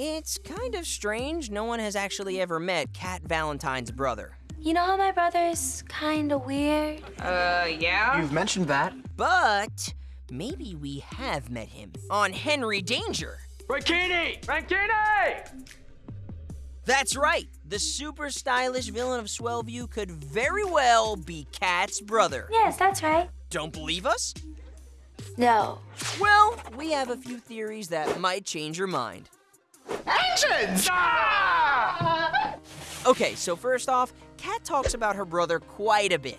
It's kind of strange no one has actually ever met Cat Valentine's brother. You know how my brother's kinda weird? Uh, yeah? You've mentioned that. But maybe we have met him on Henry Danger. Frankini! Frankini! That's right. The super stylish villain of Swellview could very well be Cat's brother. Yes, that's right. Don't believe us? No. Well, we have a few theories that might change your mind. Engines! Ah! Okay, so first off, Cat talks about her brother quite a bit.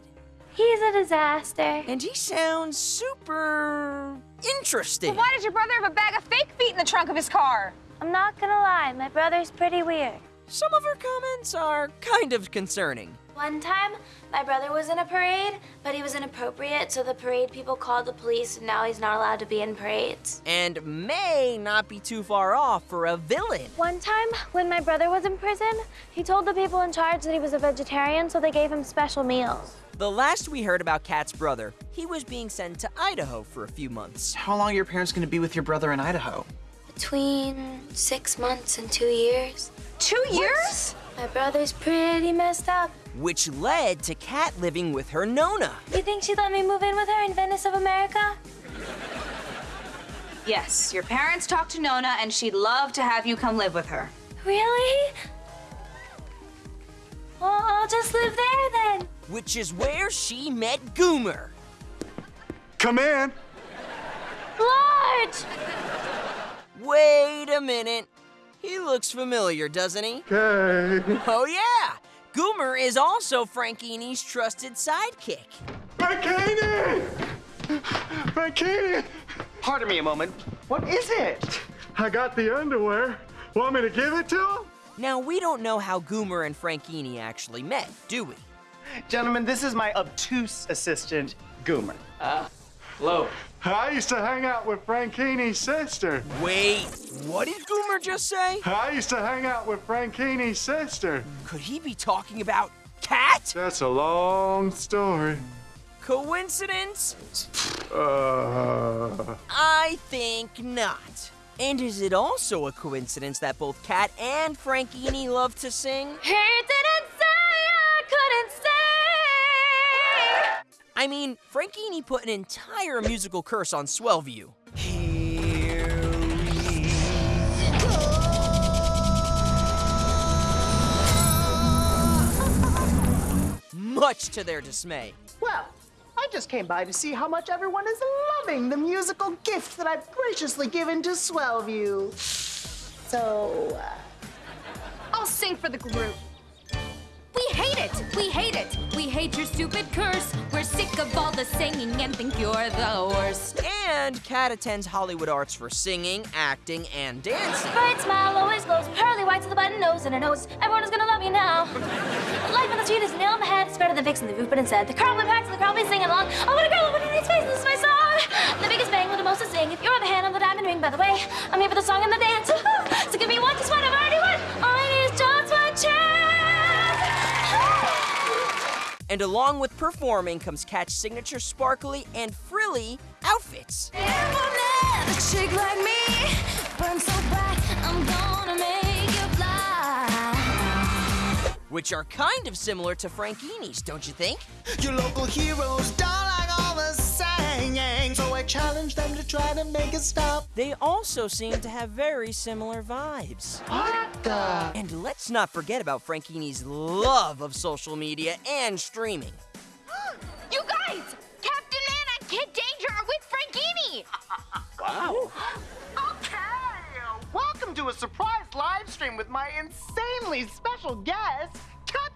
He's a disaster. And he sounds super interesting. Why does your brother have a bag of fake feet in the trunk of his car? I'm not gonna lie, my brother's pretty weird. Some of her comments are kind of concerning. One time, my brother was in a parade, but he was inappropriate, so the parade people called the police, and now he's not allowed to be in parades. And may not be too far off for a villain. One time, when my brother was in prison, he told the people in charge that he was a vegetarian, so they gave him special meals. The last we heard about Cat's brother, he was being sent to Idaho for a few months. How long are your parents gonna be with your brother in Idaho? Between six months and two years. Two years? My brother's pretty messed up. Which led to Cat living with her Nona. You think she'd let me move in with her in Venice of America? Yes, your parents talked to Nona and she'd love to have you come live with her. Really? Well, I'll just live there then. Which is where she met Goomer. Come in. Large! Wait a minute. He looks familiar, doesn't he? Okay. Oh, yeah! Goomer is also Frankini's trusted sidekick. Bikini! Bikini! Pardon me a moment. What is it? I got the underwear. Want me to give it to him? Now, we don't know how Goomer and Frankini actually met, do we? Gentlemen, this is my obtuse assistant, Goomer. Uh, Hello. I used to hang out with Frankini's sister. Wait, what did Goomer just say? I used to hang out with Frankini's sister. Could he be talking about Cat? That's a long story. Coincidence? Uh, I think not. And is it also a coincidence that both Cat and Frankini love to sing? He didn't say I couldn't stay. I mean, Frankini put an entire musical curse on Swellview. Here we go. Much to their dismay. Well, I just came by to see how much everyone is loving the musical gift that I've graciously given to Swellview. So, uh, I'll sing for the group. We hate it! We hate it! We hate your stupid curse! We're sick of all the singing and think you're the worst. And Cat attends Hollywood Arts for singing, acting, and dancing. Bright smile always glows, pearly whites with a button nose and a nose. Everyone is gonna love you now. Life on the street is nail on the head. It's better than fixing the roof, but instead, the crowd will pack and the crowd will be singing along. I want a girl with a nice face, this is my song. The biggest bang with the most to sing. If you're the hand on the diamond ring, by the way, I'm here for the song and the dance. And along with performing comes Cat's signature sparkly and frilly outfits. chick like me burn so bright, I'm gonna make you fly. Which are kind of similar to Frankini's, don't you think? your local heroes don't all the singing, so I challenge them to try to make it stop. They also seem to have very similar vibes. What the? And let's not forget about Frankini's love of social media and streaming. You guys! Captain Man and Kid Danger are with Frankini! Wow. Okay, welcome to a surprise live stream with my insanely special guest,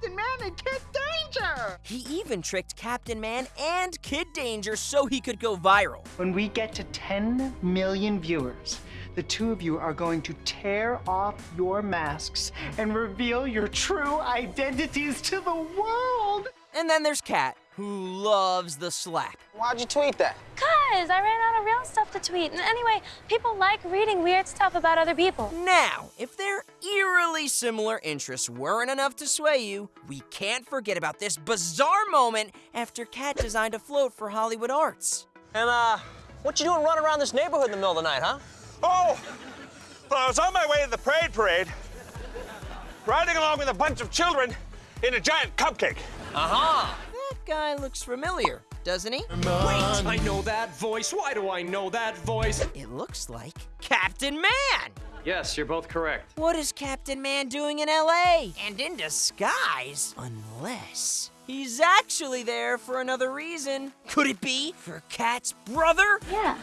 Captain Man and Kid Danger. He even tricked Captain Man and Kid Danger so he could go viral. When we get to 10 million viewers, the two of you are going to tear off your masks and reveal your true identities to the world. And then there's Cat, who loves the slap. Why'd you tweet that? Cause I ran out of real stuff to tweet. And anyway, people like reading weird stuff about other people. Now, if their eerily similar interests weren't enough to sway you, we can't forget about this bizarre moment after Cat designed a float for Hollywood Arts. And, uh, what you doing running around this neighborhood in the middle of the night, huh? Oh, Well, I was on my way to the parade parade, riding along with a bunch of children in a giant cupcake. Uh-huh. That guy looks familiar, doesn't he? Wait, I know that voice. Why do I know that voice? It looks like Captain Man. Yes, you're both correct. What is Captain Man doing in LA? And in disguise? Unless he's actually there for another reason. Could it be for Cat's brother? Yeah.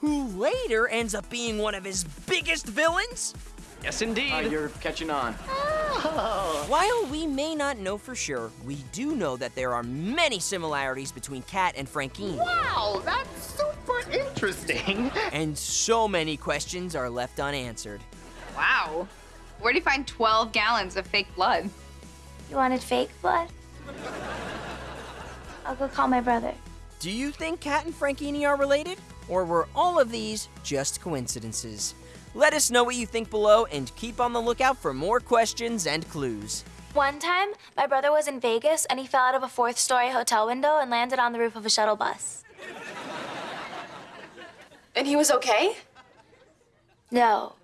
Who later ends up being one of his biggest villains? Yes, indeed. Uh, you're catching on. While we may not know for sure, we do know that there are many similarities between Cat and Frankini. Wow, that's super interesting. And so many questions are left unanswered. Wow. Where do you find 12 gallons of fake blood? You wanted fake blood? I'll go call my brother. Do you think Cat and Frankini are related? Or were all of these just coincidences? Let us know what you think below and keep on the lookout for more questions and clues. One time, my brother was in Vegas and he fell out of a fourth story hotel window and landed on the roof of a shuttle bus. And he was okay? No,